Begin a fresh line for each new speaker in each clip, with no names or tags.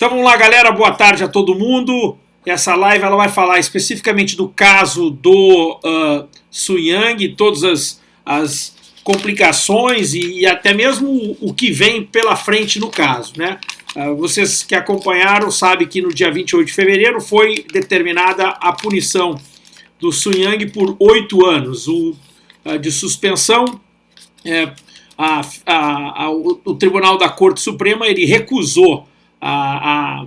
Então vamos lá, galera. Boa tarde a todo mundo. Essa live ela vai falar especificamente do caso do uh, Su Yang, todas as, as complicações e, e, até mesmo o que vem pela frente no caso. Né? Uh, vocês que acompanharam sabem que no dia 28 de fevereiro foi determinada a punição do Su Yang por oito anos o, uh, de suspensão. É, a, a, a, o, o Tribunal da Corte Suprema ele recusou a, a,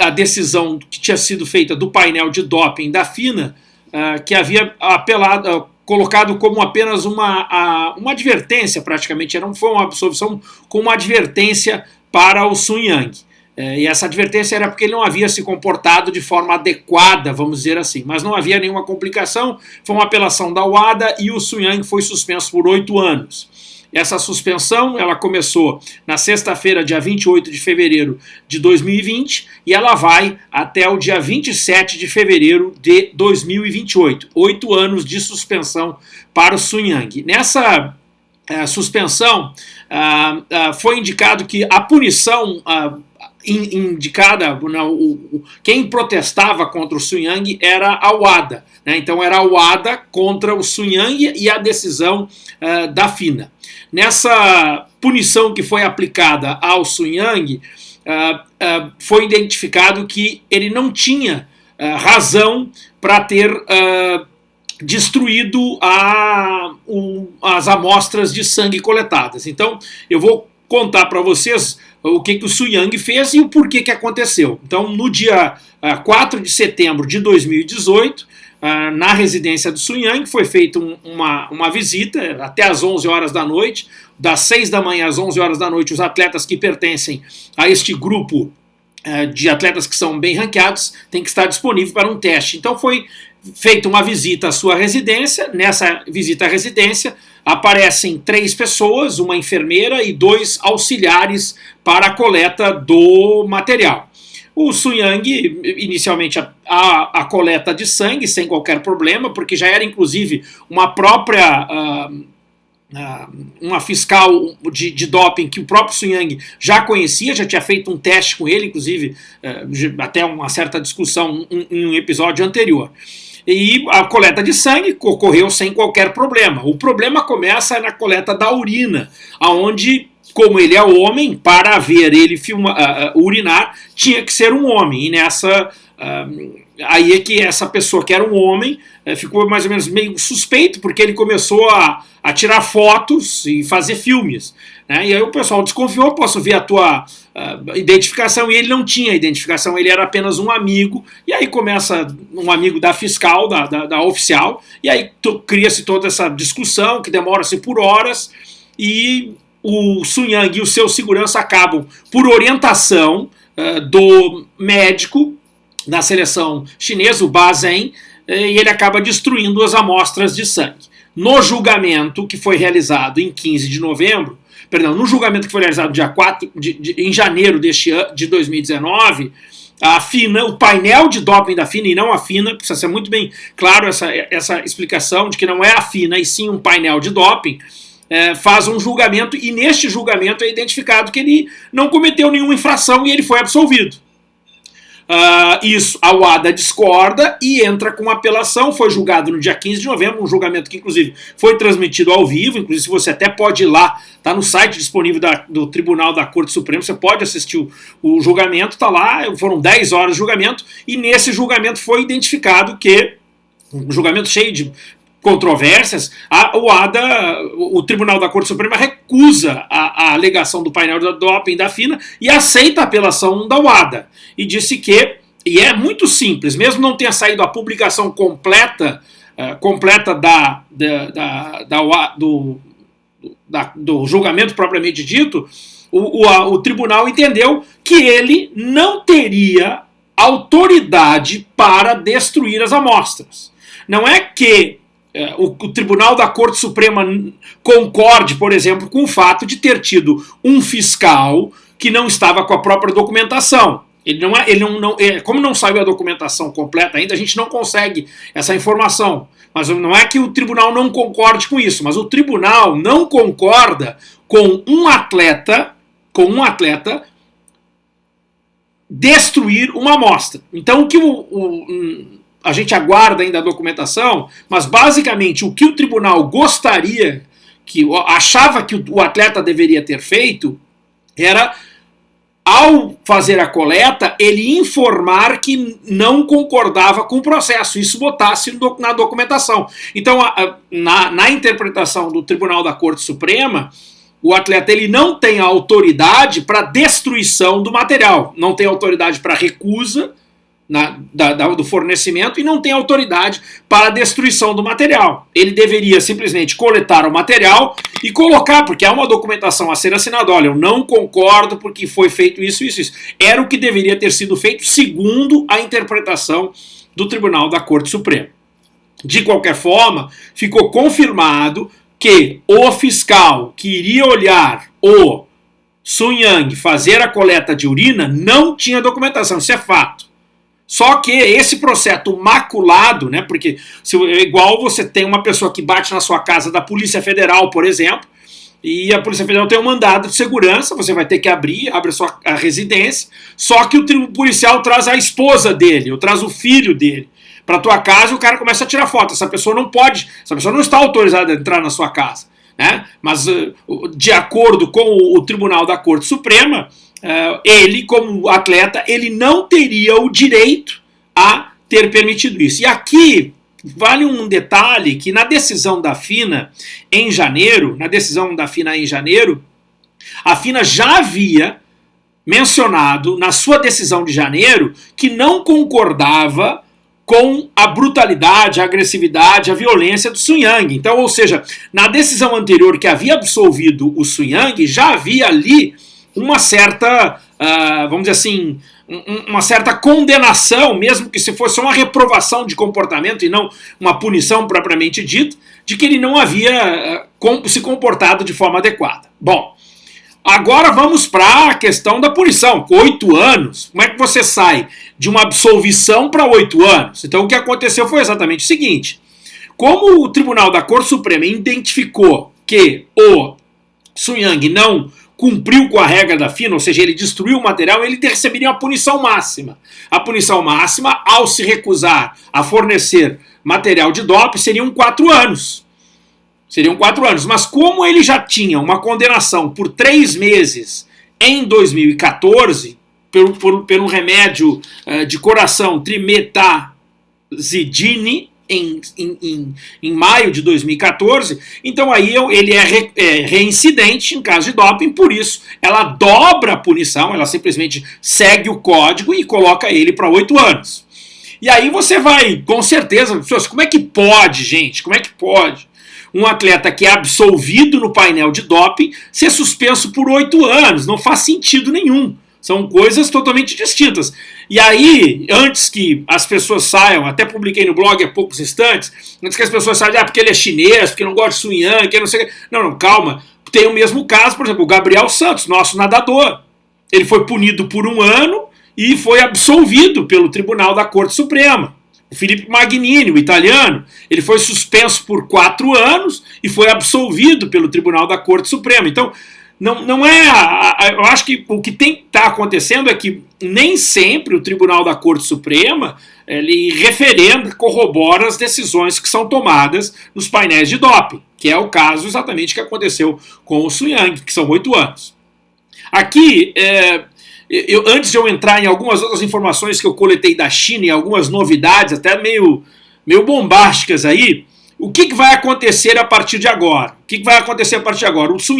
a decisão que tinha sido feita do painel de doping da FINA, uh, que havia apelado, uh, colocado como apenas uma, uma advertência, praticamente, não foi uma absolvição, com uma advertência para o Sun Yang. É, e essa advertência era porque ele não havia se comportado de forma adequada, vamos dizer assim. Mas não havia nenhuma complicação, foi uma apelação da UADA e o Sun Yang foi suspenso por oito anos. Essa suspensão ela começou na sexta-feira, dia 28 de fevereiro de 2020, e ela vai até o dia 27 de fevereiro de 2028. Oito anos de suspensão para o Sun Yang. Nessa uh, suspensão, uh, uh, foi indicado que a punição indicada, o, quem protestava contra o Sun Yang era a WADA. Né? Então era a WADA contra o Sun Yang e a decisão uh, da FINA. Nessa punição que foi aplicada ao Sun Yang, uh, uh, foi identificado que ele não tinha razão para ter destruído a, as amostras de sangue coletadas. Então eu vou contar para vocês o que, que o Su Yang fez e o porquê que aconteceu. Então, no dia uh, ah, 4 de setembro de 2018, uh, ah, na residência do Su Yang, foi feita um, uma, uma visita até às 11 horas da noite. Das 6 da manhã às 11 horas da noite, os atletas que pertencem a este grupo uh, de atletas que são bem ranqueados têm que estar disponível para um teste. Então, foi feita uma visita à sua residência. Nessa visita à residência, aparecem três pessoas, uma enfermeira e dois auxiliares para a coleta do material. O Suyang, inicialmente, a, a, a, coleta de sangue sem qualquer problema, porque já era inclusive uma própria. Uh, uma fiscal de, de, doping que o próprio Suyang já conhecia, já tinha feito um teste com ele, inclusive, uh, até uma certa discussão em um episódio anterior e a coleta de sangue ocorreu sem qualquer problema. O problema começa na coleta da urina, aonde como ele é homem, para ver ele filma, uh, uh, urinar, tinha que ser um homem. E nessa. Uh, aí é que essa pessoa que era um homem eh, ficou mais ou menos meio suspeito, porque ele começou a, a tirar fotos e fazer filmes. Né? E aí o pessoal desconfiou, posso ver a tua uh, identificação, e ele não tinha identificação, ele era apenas um amigo, e aí começa um amigo da fiscal, da, da, da oficial, e aí cria-se toda essa discussão que demora-se por horas, e o Sun Yang e o seu segurança acabam, por orientação uh, do médico da seleção chinesa, o Ba eh, e ele acaba destruindo as amostras de sangue. No julgamento que foi realizado em 15 de novembro, perdão, no julgamento que foi realizado dia 4 de, de, em janeiro deste ano, de 2019, a FINA, o painel de doping da FINA e não a FINA, precisa ser muito bem claro essa, essa explicação de que não é a FINA e sim um painel de doping, é, faz um julgamento e neste julgamento é identificado que ele não cometeu nenhuma infração e ele foi absolvido. Uh, isso, a UADA discorda e entra com apelação. Foi julgado no dia 15 de novembro, um julgamento que, inclusive, foi transmitido ao vivo. Inclusive, você até pode ir lá, está no site disponível da, do Tribunal da Corte Suprema, você pode assistir o, o julgamento, está lá, foram 10 horas de julgamento, e nesse julgamento foi identificado que um julgamento cheio de controvérsias, a, o ADA, o Tribunal da Corte Suprema recusa a, a alegação do painel da doping da FINA e aceita a apelação da UADA. E disse que, e é muito simples, mesmo não tenha saído a publicação completa, uh, completa da, da, da, da do, da, do julgamento propriamente dito, o, o, a, o tribunal entendeu que ele não teria autoridade para destruir as amostras. Não é que o, o, Tribunal da Corte Suprema concorde, por exemplo, com o fato de ter tido um fiscal que não estava com a própria documentação. Ele não é, ele não, não é, como não saiu a documentação completa ainda, a gente não consegue essa informação. Mas não é que o tribunal não concorde com isso, mas o tribunal não concorda com um atleta, com um atleta destruir uma amostra. Então, o que o, o, a gente aguarda ainda a documentação, mas basicamente o que o tribunal gostaria, que achava que o atleta deveria ter feito, era ao fazer a coleta, ele informar que não concordava com o processo, isso botasse na documentação. Então, na, na interpretação do Tribunal da Corte Suprema, o atleta ele não tem autoridade para destruição do material, não tem autoridade para recusa na, da, da, do fornecimento e não tem autoridade para a destruição do material. Ele deveria simplesmente coletar o material e colocar, porque há uma documentação a ser assinada. Olha, eu não concordo porque foi feito isso, isso, isso. Era o que deveria ter sido feito segundo a interpretação do Tribunal da Corte Suprema. De qualquer forma, ficou confirmado que o fiscal que iria olhar o Sun Yang fazer a coleta de urina não tinha documentação, isso é fato. Só que esse processo maculado, né, porque se, é igual você tem uma pessoa que bate na sua casa da Polícia Federal, por exemplo, e a Polícia Federal tem um mandado de segurança, você vai ter que abrir, abre a sua a residência, só que o policial traz a esposa dele, ou traz o filho dele para tua casa e o cara começa a tirar foto. Essa pessoa não pode, essa pessoa não está autorizada a entrar na sua casa. Né? Mas, eh, de acordo com o Tribunal da Corte Suprema, ele, como atleta, ele não teria o direito a ter permitido isso. E aqui vale um detalhe que na decisão da FINA em janeiro, na decisão da FINA em janeiro, a FINA já havia mencionado na sua decisão de janeiro que não concordava com a brutalidade, a agressividade, a violência do Sun Yang. Então, ou seja, na decisão anterior que havia absolvido o Sun Yang, já havia ali uma certa, uh, vamos dizer assim, um, uma certa condenação, mesmo que se fosse uma reprovação de comportamento e não uma punição propriamente dita, de que ele não havia uh, se comportado de forma adequada. Bom, agora vamos para a questão da punição. Oito anos, como é que você sai de uma absolvição para oito anos? Então o que aconteceu foi exatamente o seguinte. Como o Tribunal da Corte Suprema identificou que o Sun Yang não cumpriu com a regra da FINA, ou seja, ele destruiu o material, ele receberia uma punição máxima. A punição máxima, ao se recusar a fornecer material de DOP, seriam quatro anos. Seriam quatro anos. Mas como ele já tinha uma condenação por três meses em 2014, pelo, por, pelo remédio uh, de coração trimetazidine, em, em, em, em, maio de 2014, então aí ele é, re, é, reincidente em caso de doping, por isso ela dobra a punição, ela simplesmente segue o código e coloca ele para oito anos. E aí você vai, com certeza, pessoas, como é que pode, gente? Como é que pode? Um atleta que é absolvido no painel de doping ser suspenso por oito anos, não faz sentido nenhum. São coisas totalmente distintas. E aí, antes que as pessoas saiam, até publiquei no blog há poucos instantes, antes que as pessoas saiam, ah, porque ele é chinês, porque não gosta de Sun que não sei. Não, não, calma. Tem o mesmo caso, por exemplo, o Gabriel Santos, nosso nadador. Ele foi punido por um ano e foi absolvido pelo Tribunal da Corte Suprema. O Felipe Magnini, o italiano, ele foi suspenso por quatro anos e foi absolvido pelo Tribunal da Corte Suprema. Então, não, não é. A, a, eu acho que o que tem está acontecendo é que nem sempre o Tribunal da Corte Suprema ele referenda, corrobora as decisões que são tomadas nos painéis de doping, que é o caso exatamente que aconteceu com o Sun Yang, que são oito anos. Aqui, é, eu, antes de eu entrar em algumas outras informações que eu coletei da China e algumas novidades, até meio, meio bombásticas aí, o que, que, vai acontecer a partir de agora? O que, que vai acontecer a partir de agora? O Sun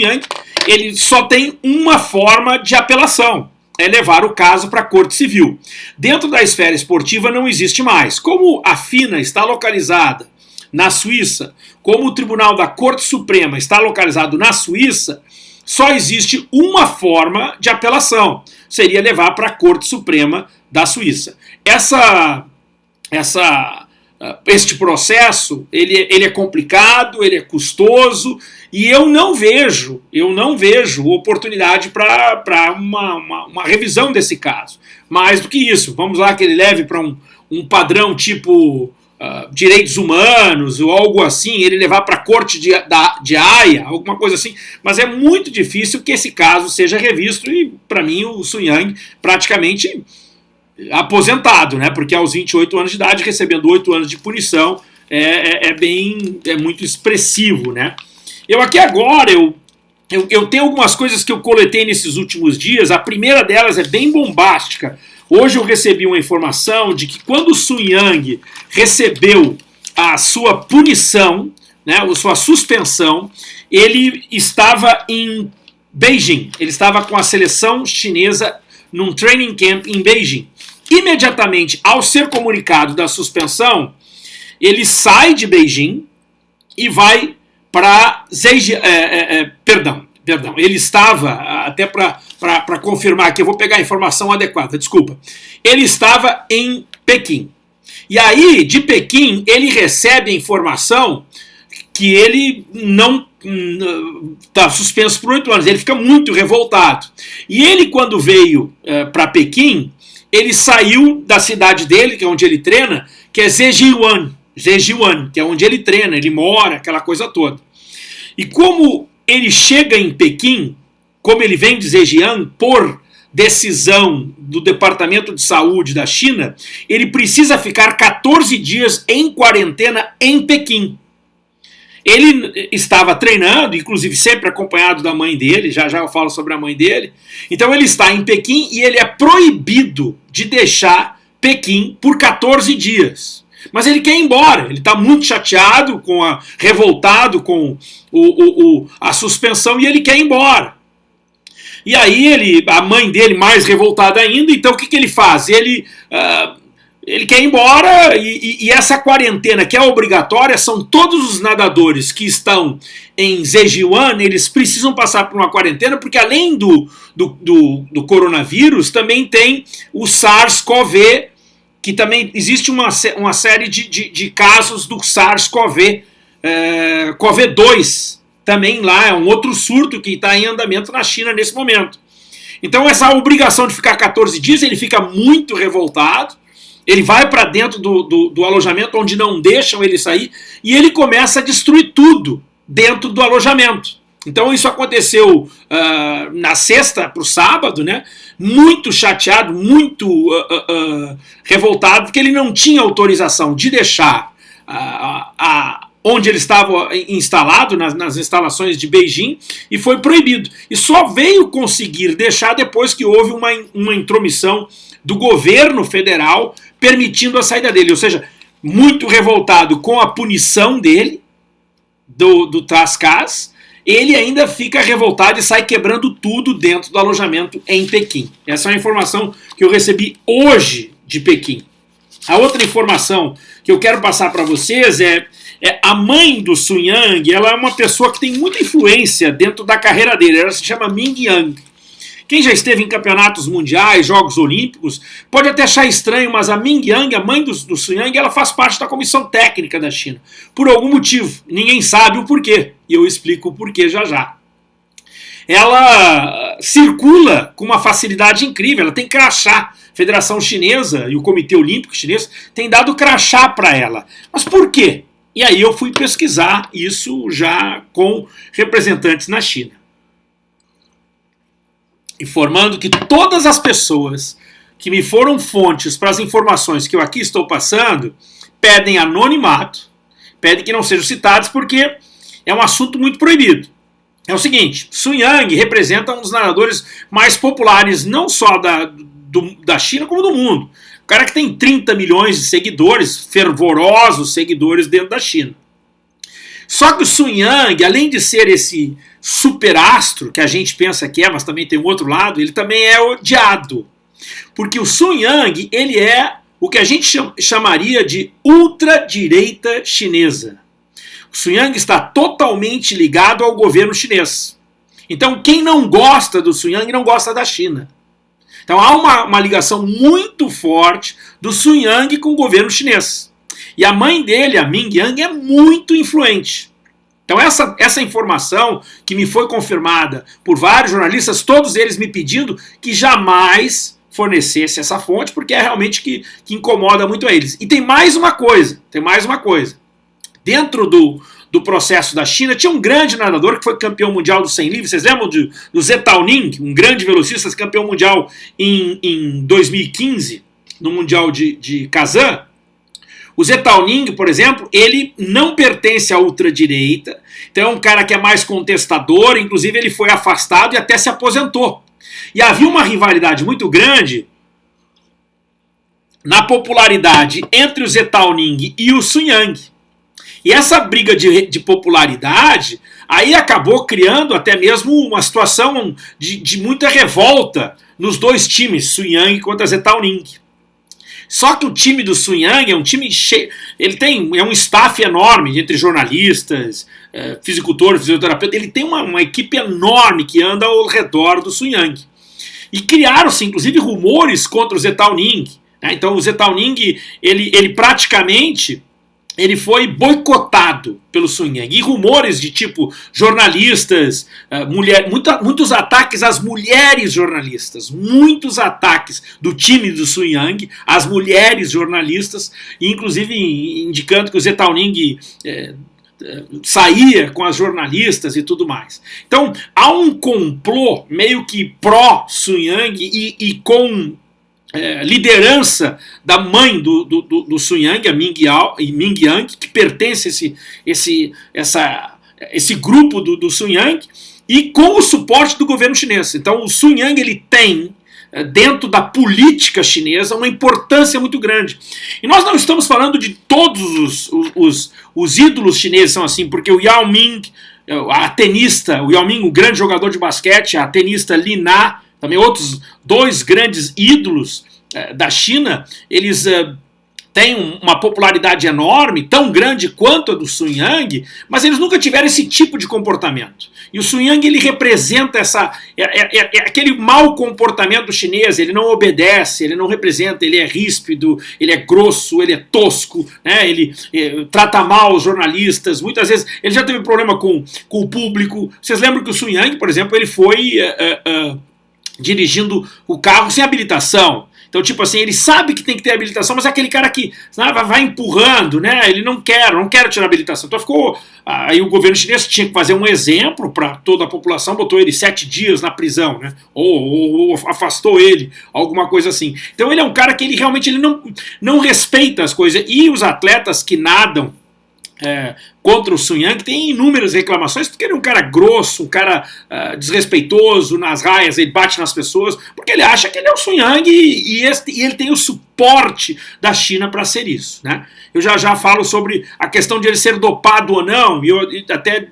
ele só tem uma forma de apelação, é levar o caso para a Corte Civil. Dentro da esfera esportiva não existe mais. Como a FINA está localizada na Suíça, como o Tribunal da Corte Suprema está localizado na Suíça, só existe uma forma de apelação, seria levar para a Corte Suprema da Suíça. Essa essa este processo ele, ele é complicado, ele é custoso e eu não vejo, eu não vejo oportunidade para uma, uma, uma, revisão desse caso. Mais do que isso, vamos lá que ele leve para um, um padrão tipo uh, direitos humanos ou algo assim, ele levar para a corte de, da, de Haia, alguma coisa assim, mas é muito difícil que esse caso seja revisto e, para mim, o Sun Yang praticamente aposentado, né? Porque aos 28 anos de idade, recebendo 8 anos de punição, é, é, é bem, é muito expressivo, né? Eu aqui agora, eu, eu, eu tenho algumas coisas que eu coletei nesses últimos dias, a primeira delas é bem bombástica, Hoje eu recebi uma informação de que quando o Sun Yang recebeu a sua punição, né, a sua suspensão, ele estava em Beijing, ele estava com a seleção chinesa num training camp em Beijing. Imediatamente, ao ser comunicado da suspensão, ele sai de Beijing e vai para é, é, é, perdão, perdão, ele estava, até para confirmar que eu vou pegar a informação adequada, desculpa. Ele estava em Pequim. E aí, de Pequim, ele recebe a informação que ele não está hum, suspenso por oito anos. Ele fica muito revoltado. E ele, quando veio é, para Pequim, ele saiu da cidade dele, que é onde ele treina, que é Zhejiang, Zhejiang, que é onde ele treina, ele mora, aquela coisa toda. E como ele chega em Pequim, como ele vem de Zhejiang, por decisão do Departamento de Saúde da China, ele precisa ficar 14 dias em quarentena em Pequim. Ele estava treinando, inclusive sempre acompanhado da mãe dele, já já eu falo sobre a mãe dele. Então ele está em Pequim e ele é proibido de deixar Pequim por 14 dias. Mas ele quer ir embora, ele está muito chateado, com a, revoltado com o, o, o, a suspensão e ele quer ir embora. E aí ele, a mãe dele mais revoltada ainda, então o que, que ele faz? Ele, uh, ele quer ir embora e, e, e, essa quarentena que é obrigatória são todos os nadadores que estão em Zhejiang, eles precisam passar por uma quarentena porque além do, do, do, do coronavírus também tem o SARS-CoV que também existe uma, uma série de, de, de casos do SARS-CoV, é, CoV-2, também lá, é um outro surto que está em andamento na China nesse momento. Então essa obrigação de ficar 14 dias, ele fica muito revoltado, ele vai para dentro do, do, do, alojamento onde não deixam ele sair, e ele começa a destruir tudo dentro do alojamento. Então isso aconteceu uh, na sexta para o sábado, né? Muito chateado, muito uh, uh, revoltado, porque ele não tinha autorização de deixar a, onde ele estava instalado, nas, nas, instalações de Beijing, e foi proibido. E só veio conseguir deixar depois que houve uma, uma intromissão do governo federal permitindo a saída dele. Ou seja, muito revoltado com a punição dele, do, do Trascas, ele ainda fica revoltado e sai quebrando tudo dentro do alojamento em Pequim. Essa é uma informação que eu recebi hoje de Pequim. A outra informação que eu quero passar para vocês é, é, a mãe do Sun Yang, ela é uma pessoa que tem muita influência dentro da carreira dele, ela se chama Ming Yang. Quem já esteve em campeonatos mundiais, Jogos Olímpicos, pode até achar estranho, mas a Ming Yang, a mãe do, do Sun Yang, ela faz parte da comissão técnica da China. Por algum motivo. Ninguém sabe o porquê. E eu explico o porquê já já. Ela circula com uma facilidade incrível, ela tem crachá. A Federação Chinesa e o Comitê Olímpico Chinês têm dado crachá para ela. Mas por quê? E aí eu fui pesquisar isso já com representantes na China informando que todas as pessoas que me foram fontes para as informações que eu aqui estou passando pedem anonimato, pedem que não sejam citados porque é um assunto muito proibido. É o seguinte, Sun Yang representa um dos nadadores mais populares não só da, do, da China como do mundo. O cara que tem 30 milhões de seguidores, fervorosos seguidores dentro da China. Só que o Sun Yang, além de ser esse superastro que a gente pensa que é, mas também tem um outro lado, ele também é odiado. Porque o Sun Yang, ele é o que a gente chamaria de ultradireita chinesa. O Sun Yang está totalmente ligado ao governo chinês. Então, quem não gosta do Sun Yang não gosta da China. Então, há uma, uma ligação muito forte do Sun Yang com o governo chinês. E a mãe dele, a Ming Yang, é muito influente. Então essa, essa informação que me foi confirmada por vários jornalistas, todos eles me pedindo que jamais fornecesse essa fonte, porque é realmente que, que incomoda muito a eles. E tem mais uma coisa, tem mais uma coisa. Dentro do, do processo da China, tinha um grande nadador que foi campeão mundial do 100 livre. Vocês lembram de, do Zhao Ning, um grande velocista, campeão mundial em, em 2015, no Mundial de, de Kazan? O Zhao Ning, por exemplo, ele não pertence à ultradireita, então é um cara que é mais contestador, inclusive ele foi afastado e até se aposentou. E havia uma rivalidade muito grande na popularidade entre o Zhao Ning e o Sun Yang. E essa briga de, de popularidade aí acabou criando até mesmo uma situação de, de muita revolta nos dois times, Sun Yang contra Zhao Ning. Só que o time do Sun Yang é um time cheio. Ele tem é um staff enorme entre jornalistas, é, fisicultor, fisioterapeuta. Ele tem uma, uma, equipe enorme que anda ao redor do Sun Yang. E criaram-se, inclusive, rumores contra o Zhao Ning. Né? Então, o Zhao Ning, ele, ele praticamente ele foi boicotado pelo Sun Yang. E rumores de tipo jornalistas, uh, mulher, muita, muitos ataques às mulheres jornalistas, muitos ataques do time do Sun Yang às mulheres jornalistas, inclusive indicando que o Zhao Ning eh, eh, saía com as jornalistas e tudo mais. Então há um complô meio que pró-Sun Yang e, e com é, liderança da mãe do, do, do, do Sun Yang, a Ming, Yao, Ming Yang, que pertence a esse, esse, essa, esse grupo do, do Sun Yang, e com o suporte do governo chinês. Então o Sun Yang ele tem é, dentro da política chinesa uma importância muito grande. E nós não estamos falando de todos os, os, os ídolos chineses são assim, porque o Yao Ming, a tenista, o Yao Ming, o grande jogador de basquete, a tenista Li Na, também outros dois grandes ídolos eh, da China, eles eh, têm uma popularidade enorme, tão grande quanto a do Sun Yang, mas eles nunca tiveram esse tipo de comportamento. E o Sun Yang ele representa essa, é, é, é, é aquele mau comportamento chinês, ele não obedece, ele não representa, ele é ríspido, ele é grosso, ele é tosco, né? ele é, trata mal os jornalistas, muitas vezes ele já teve problema com, com o público. Vocês lembram que o Sun Yang, por exemplo, ele foi... dirigindo o carro sem habilitação. Então, tipo assim, ele sabe que tem que ter habilitação, mas é aquele cara que sabe, vai empurrando, né? Ele não quer, não quer tirar habilitação. Então ficou. Aí o governo chinês tinha que fazer um exemplo para toda a população, botou ele sete dias na prisão, né? Ou, ou, ou, afastou ele, alguma coisa assim. Então ele é um cara que ele realmente ele não, não respeita as coisas. E os atletas que nadam é, contra o Sun Yang, tem inúmeras reclamações, porque ele é um cara grosso, um cara uh, desrespeitoso nas raias, ele bate nas pessoas, porque ele acha que ele é o Sun Yang e, e, este, e ele tem o suporte da China para ser isso. Né? Eu já já falo sobre a questão de ele ser dopado ou não, e eu e até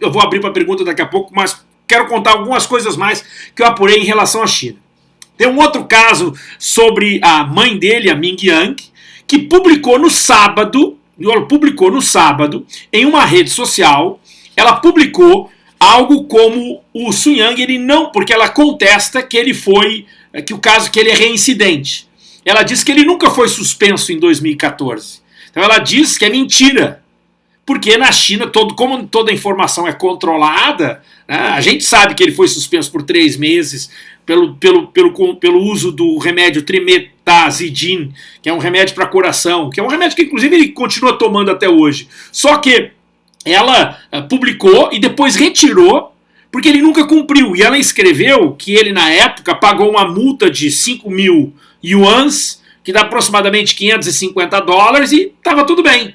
eu vou abrir para pergunta daqui a pouco, mas quero contar algumas coisas mais que eu apurei em relação à China. Tem um outro caso sobre a mãe dele, a Ming Yang, que publicou no sábado ela publicou no sábado, em uma rede social, ela publicou algo como o Sun Yang, ele não, porque ela contesta que ele foi, eh, que o caso que ele é reincidente. Ela diz que ele nunca foi suspenso em 2014. Então ela diz que é mentira. Porque na China, todo, como toda informação é controlada, né, a gente sabe que ele foi suspenso por três meses, pelo, pelo, pelo, pelo uso do remédio trimetazidin, que é um remédio para coração, que é um remédio que inclusive ele continua tomando até hoje. Só que ela uh, publicou e depois retirou, porque ele nunca cumpriu. E ela escreveu que ele, na época, pagou uma multa de 5 mil yuans, que dá aproximadamente 550 dólares, e estava tudo bem.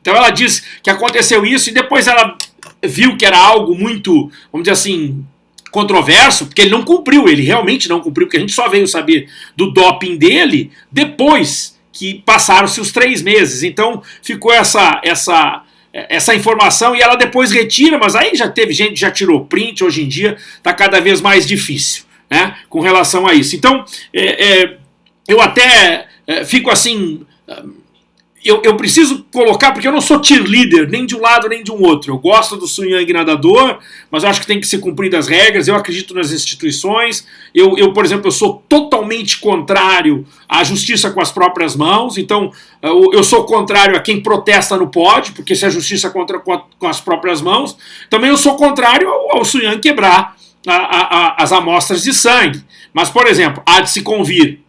Então ela diz que aconteceu isso e depois ela viu que era algo muito, vamos dizer assim, controverso, porque ele não cumpriu, ele realmente não cumpriu, porque a gente só veio saber do doping dele depois que passaram-se os três meses. Então ficou essa, essa, essa informação e ela depois retira, mas aí já teve gente já tirou print, hoje em dia está cada vez mais difícil né, com relação a isso. Então é, é, eu até é, fico assim eu, eu, preciso colocar, porque eu não sou cheerleader, nem de um lado nem de um outro. Eu gosto do Sun Yang nadador, mas eu acho que tem que ser cumpridas as regras, eu acredito nas instituições. Eu, eu, por exemplo, eu sou totalmente contrário à justiça com as próprias mãos, então eu, sou contrário a quem protesta no pódio, porque se a justiça contra com, a, as próprias mãos, também eu sou contrário ao, ao Sun Yang quebrar a, a, as amostras de sangue. Mas, por exemplo, há de se convir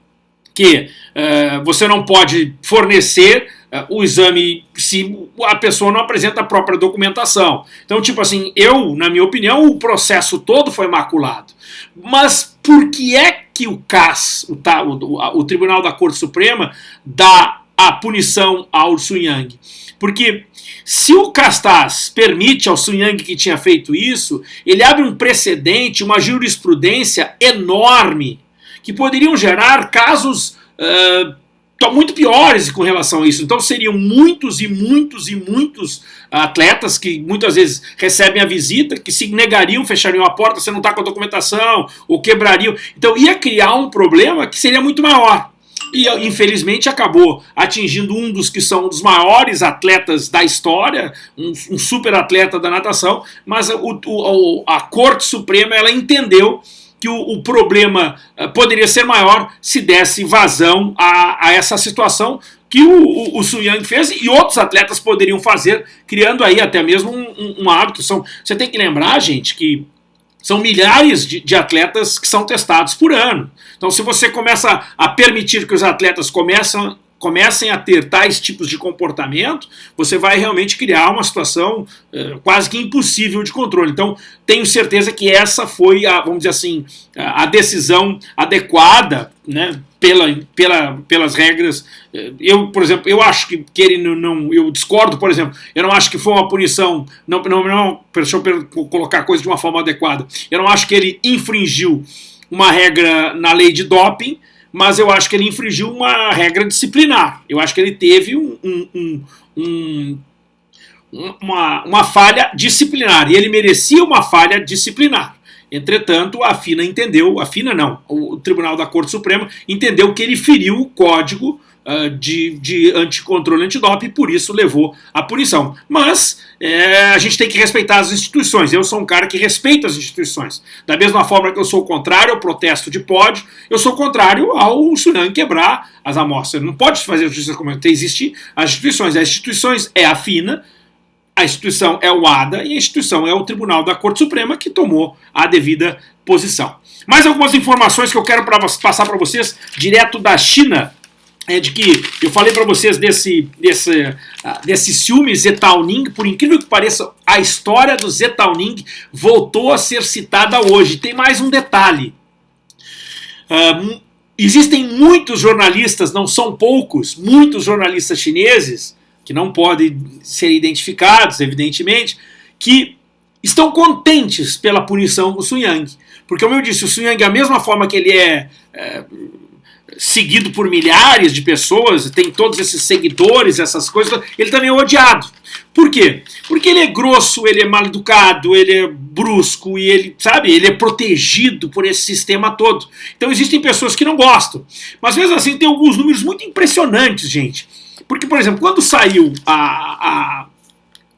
que uh, você não pode fornecer o exame se a pessoa não apresenta a própria documentação. Então, tipo assim, eu, na minha opinião, o processo todo foi maculado. Mas por que é que o CAS, o, o, o Tribunal da Corte Suprema, dá a punição ao Sun Yang? Porque se o Castaz permite ao Sun Yang que tinha feito isso, ele abre um precedente, uma jurisprudência enorme, que poderiam gerar casos uh, muito piores com relação a isso. Então seriam muitos e muitos e muitos atletas que muitas vezes recebem a visita, que se negariam, fechariam a porta, você não está com a documentação, ou quebrariam. Então ia criar um problema que seria muito maior e infelizmente acabou atingindo um dos que são dos maiores atletas da história, um, um super atleta da natação, mas o, o, a Corte Suprema ela entendeu que o, o, problema eh, poderia ser maior se desse vazão a, a essa situação que o, o, o Sun Yang fez e outros atletas poderiam fazer, criando aí até mesmo um, um, um hábito. São, você tem que lembrar, gente, que são milhares de, de, atletas que são testados por ano. Então, se você começa a permitir que os atletas começam, comecem a ter tais tipos de comportamento, você vai realmente criar uma situação eh, quase que impossível de controle. Então, tenho certeza que essa foi, a, vamos dizer assim, a decisão adequada, né, pela, pela, pelas regras. Eh, eu, por exemplo, eu acho que, que ele não, não, Eu discordo, por exemplo, eu não acho que foi uma punição. Não, não, não, deixa eu colocar a coisa de uma forma adequada. Eu não acho que ele infringiu uma regra na lei de doping, mas eu acho que ele infringiu uma regra disciplinar. Eu acho que ele teve um, um, um, uma, uma falha disciplinar, e ele merecia uma falha disciplinar. Entretanto, a FINA entendeu, a FINA não, o Tribunal da Corte Suprema entendeu que ele feriu o código uh, de, de anticontrole antidoping e por isso levou a punição. Mas é, a gente tem que respeitar as instituições. Eu sou um cara que respeita as instituições. Da mesma forma que eu sou contrário ao protesto de pódio, eu sou contrário ao Sunan quebrar as amostras. Não pode fazer justiça como existe as instituições. As instituições é a FINA, a instituição é o ADA e a instituição é o Tribunal da Corte Suprema que tomou a devida posição. Mais algumas informações que eu quero pra, passar para vocês direto da China é de que eu falei para vocês desse, desse, uh, desse ciúme Zetauning, por incrível que pareça, a história do Zetauning voltou a ser citada hoje. Tem mais um detalhe. Uh, existem muitos jornalistas, não são poucos, muitos jornalistas chineses, que não podem ser identificados, evidentemente, que estão contentes pela punição do Sun Yang. Porque, como eu disse, o Sun Yang, da mesma forma que ele é, é seguido por milhares de pessoas, tem todos esses seguidores, essas coisas, ele também é odiado. Por quê? Porque ele é grosso, ele é mal educado, ele é brusco e ele, sabe, ele é protegido por esse sistema todo. Então existem pessoas que não gostam. Mas mesmo assim tem alguns números muito impressionantes, gente. Porque, por exemplo, quando saiu a, a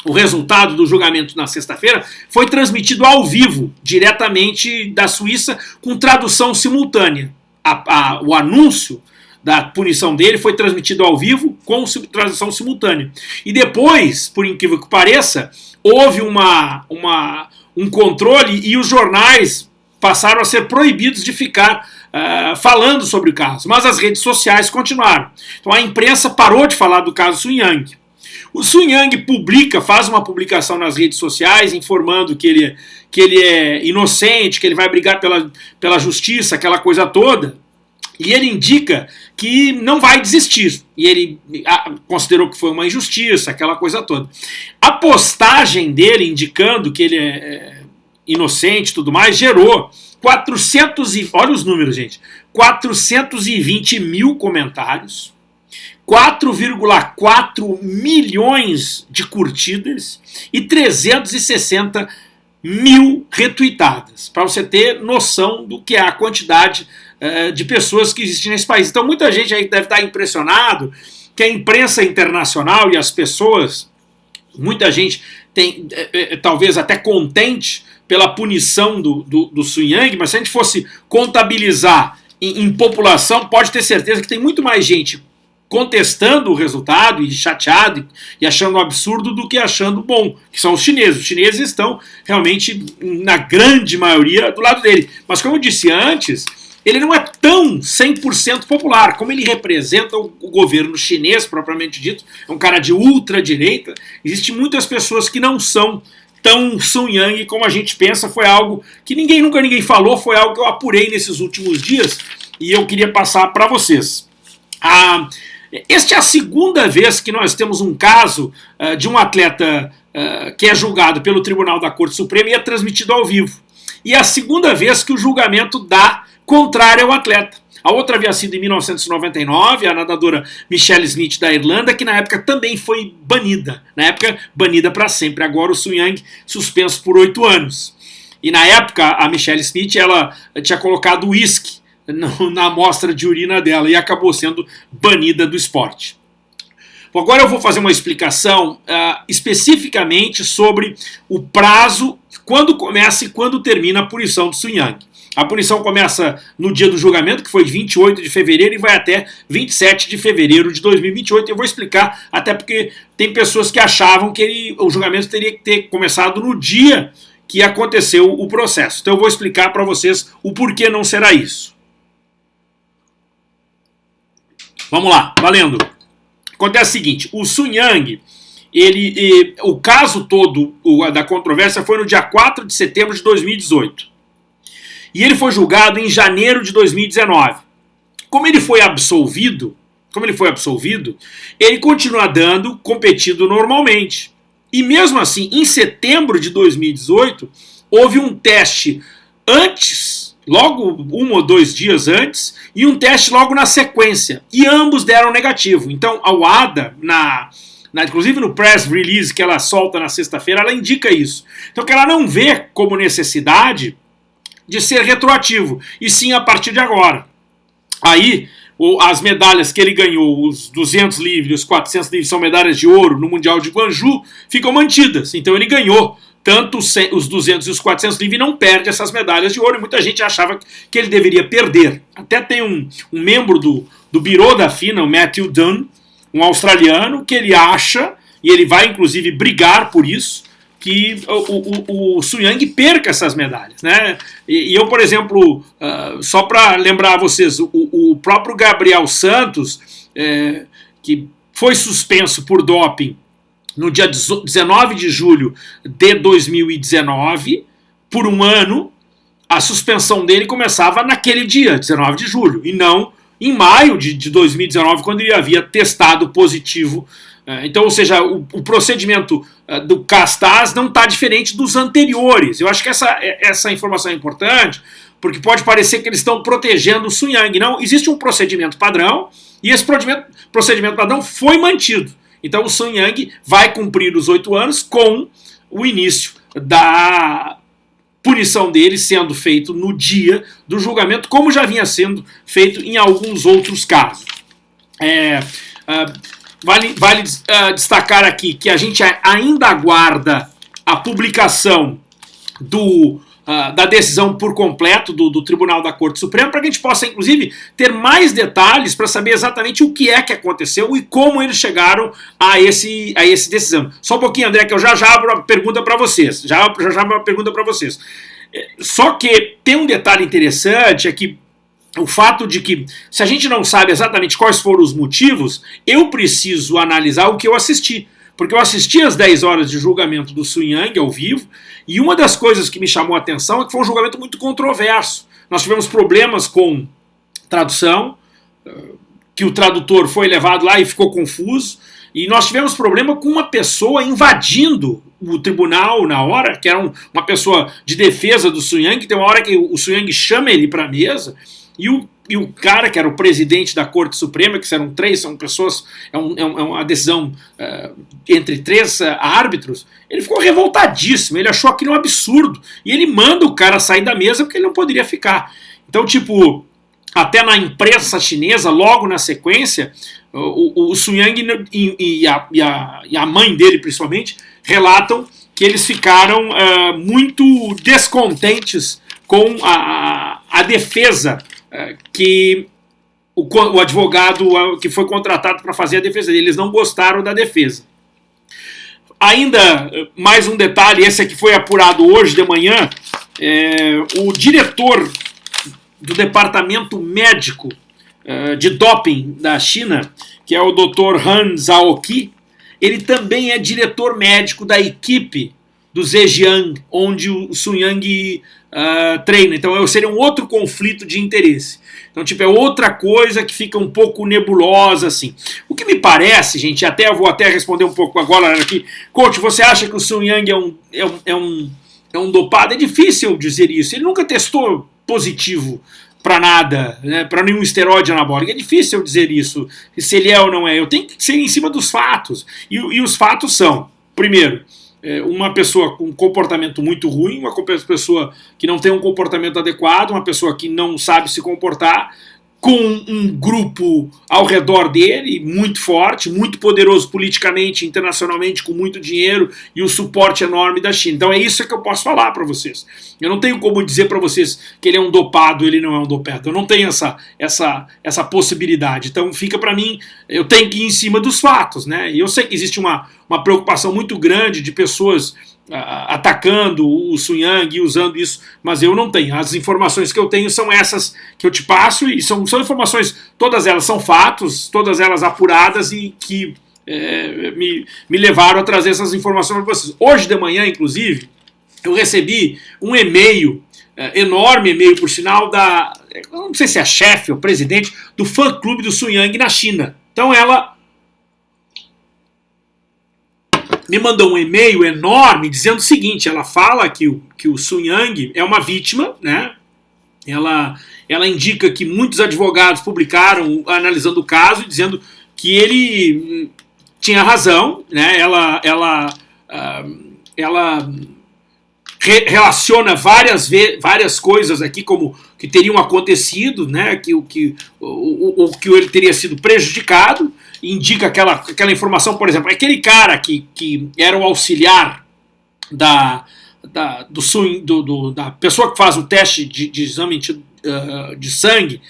o resultado do julgamento na sexta-feira foi transmitido ao vivo, diretamente da Suíça, com tradução simultânea a, a, o anúncio da punição dele foi transmitido ao vivo com tradução simultânea. E depois, por incrível que pareça, houve uma, uma, um controle e os jornais passaram a ser proibidos de ficar uh, falando sobre o caso. Mas as redes sociais continuaram. Então a imprensa parou de falar do caso Sun Yang. O Sun Yang publica, faz uma publicação nas redes sociais informando que ele, que ele é inocente, que ele vai brigar pela, pela justiça, aquela coisa toda. E ele indica que não vai desistir. E ele considerou que foi uma injustiça, aquela coisa toda. A postagem dele indicando que ele é, é inocente e tudo mais gerou 400 e, olha os números, gente, 420 mil comentários, 4,4 milhões de curtidas e 360 mil retweetadas, para você ter noção do que é a quantidade uh, de pessoas que existem nesse país. Então muita gente aí deve estar impressionado que a imprensa internacional e as pessoas, muita gente tem é, talvez até contente pela punição do, do, do Sun Yang, mas se a gente fosse contabilizar em, em população, pode ter certeza que tem muito mais gente contestando o resultado e chateado e achando absurdo do que achando bom, que são os chineses. Os chineses estão realmente, na grande maioria, do lado dele. Mas como eu disse antes, ele não é tão 100% popular, como ele representa o, governo chinês, propriamente dito, é um cara de ultradireita, existem muitas pessoas que não são tão Sun Yang como a gente pensa, foi algo que ninguém nunca ninguém falou, foi algo que eu apurei nesses últimos dias e eu queria passar para vocês. Ah, esta é a segunda vez que nós temos um caso uh, de um atleta uh, que é julgado pelo Tribunal da Corte Suprema e é transmitido ao vivo. E é a segunda vez que o julgamento dá contrário ao atleta. A outra havia sido em 1999, a nadadora Michelle Smith da Irlanda, que na época também foi banida. Na época, banida para sempre. Agora o Sun Yang suspenso por oito anos. E na época, a Michelle Smith ela tinha colocado uísque na amostra de urina dela e acabou sendo banida do esporte. Agora eu vou fazer uma explicação uh, especificamente sobre o prazo, quando começa e quando termina a punição do Sun Yang. A punição começa no dia do julgamento, que foi 28 de fevereiro, e vai até 27 de fevereiro de 2028. Eu vou explicar, até porque tem pessoas que achavam que ele, o julgamento teria que ter começado no dia que aconteceu o processo. Então eu vou explicar para vocês o porquê não será isso. Vamos lá, valendo. Acontece o seguinte, o Sun Yang, ele, o caso todo o, da controvérsia foi no dia 4 de setembro de 2018. E ele foi julgado em janeiro de 2019. Como ele foi absolvido, como ele foi absolvido, ele continua dando, competindo normalmente. E mesmo assim, em setembro de 2018, houve um teste antes logo um ou dois dias antes, e um teste logo na sequência. E ambos deram negativo. Então a WADA, na, na, inclusive no press release que ela solta na sexta-feira, ela indica isso. Então que ela não vê como necessidade de ser retroativo, e sim a partir de agora. Aí, as medalhas que ele ganhou, os 200 livres, os 400 livres são medalhas de ouro no Mundial de Guangzhou, ficam mantidas. Então ele ganhou tanto os 200 e os 400 livres não perde essas medalhas de ouro, e muita gente achava que ele deveria perder. Até tem um, um membro do, do Biro da FINA, o Matthew Dunn, um australiano, que ele acha, e ele vai inclusive brigar por isso, que o, o, o Su Yang perca essas medalhas. Né? E, e eu, por exemplo, uh, só para lembrar a vocês, o, o próprio Gabriel Santos, é, que foi suspenso por doping no dia 19 de julho de 2019, por um ano, a suspensão dele começava naquele dia, 19 de julho, e não em maio de, de 2019, quando ele havia testado positivo. É, então, ou seja, o, o procedimento é, do Castaz não está diferente dos anteriores. Eu acho que essa, é, essa informação é importante, porque pode parecer que eles estão protegendo o Sun Yang. Não, existe um procedimento padrão, e esse procedimento, procedimento padrão foi mantido. Então o Sun Yang vai cumprir os oito anos com o início da punição dele sendo feito no dia do julgamento, como já vinha sendo feito em alguns outros casos. É, uh, vale vale uh, destacar aqui que a gente ainda aguarda a publicação do uh, da decisão por completo do, do Tribunal da Corte Suprema, para que a gente possa, inclusive, ter mais detalhes para saber exatamente o que é que aconteceu e como eles chegaram a esse, a esse decisão. Só um pouquinho, André, que eu já já abro a pergunta para vocês. Já, já já abro a pergunta para vocês. É, só que tem um detalhe interessante, é que o fato de que, se a gente não sabe exatamente quais foram os motivos, eu preciso analisar o que eu assisti. Porque eu assisti às 10 horas de julgamento do Sun Yang ao vivo, e uma das coisas que me chamou a atenção é que foi um julgamento muito controverso. Nós tivemos problemas com tradução, que o tradutor foi levado lá e ficou confuso, e nós tivemos problema com uma pessoa invadindo o tribunal na hora, que era um, uma pessoa de defesa do Sun Yang, tem uma hora que o Sun Yang chama ele para a mesa, e o e o cara que era o presidente da Corte Suprema, que eram três, são pessoas, é, um, é, é uma decisão uh, entre três uh, árbitros, ele ficou revoltadíssimo, ele achou aquilo um absurdo, e ele manda o cara sair da mesa porque ele não poderia ficar. Então, tipo, até na imprensa chinesa, logo na sequência, o, o Sun Yang e, e, a, e, a, e, a, mãe dele, principalmente, relatam que eles ficaram uh, muito descontentes com a, a defesa que o, o advogado que foi contratado para fazer a defesa dele. Eles não gostaram da defesa. Ainda mais um detalhe, esse aqui foi apurado hoje de manhã, é, o diretor do departamento médico uh, de doping da China, que é o Dr. Han Zhaoqi, ele também é diretor médico da equipe do Zhejiang, onde o Sun Yang uh, treina. Então seria um outro conflito de interesse. Então, tipo, é outra coisa que fica um pouco nebulosa, assim. O que me parece, gente, até vou até responder um pouco agora aqui. Coach, você acha que o Sun Yang é um, é um, é um, é um dopado? É difícil dizer isso. Ele nunca testou positivo para nada, né, para nenhum esteroide anabólico. É difícil dizer isso, se ele é ou não é. Eu tenho que ser em cima dos fatos. E, e os fatos são, primeiro, uma pessoa com comportamento muito ruim, uma pessoa que não tem um comportamento adequado, uma pessoa que não sabe se comportar, com um grupo ao redor dele muito forte, muito poderoso politicamente, internacionalmente, com muito dinheiro e o suporte enorme da China. Então é isso que eu posso falar para vocês. Eu não tenho como dizer para vocês que ele é um dopado, ele não é um dopado. Eu não tenho essa, essa, essa possibilidade. Então fica para mim, eu tenho que ir em cima dos fatos, né? E eu sei que existe uma, uma preocupação muito grande de pessoas atacando o Sun Yang e usando isso, mas eu não tenho. As informações que eu tenho são essas que eu te passo e são, são informações, todas elas são fatos, todas elas apuradas e que é, me, me levaram a trazer essas informações para vocês. Hoje de manhã, inclusive, eu recebi um e-mail, é, enorme e-mail por sinal, da, não sei se é chefe ou presidente, do fã-clube do Sun Yang na China. Então ela me mandou um e-mail enorme dizendo o seguinte: ela fala que o, que o Sun Yang é uma vítima, né? Ela, ela indica que muitos advogados publicaram analisando o caso dizendo que ele hum, tinha razão, né? Ela, ela, uh, ela re relaciona várias, várias coisas aqui como que teriam acontecido, né? Que o que o, o, o que ele teria sido prejudicado indica aquela, aquela informação, por exemplo, aquele cara que, que era o auxiliar da, da, do, do, do da pessoa que faz o teste de, de exame de, uh, de sangue,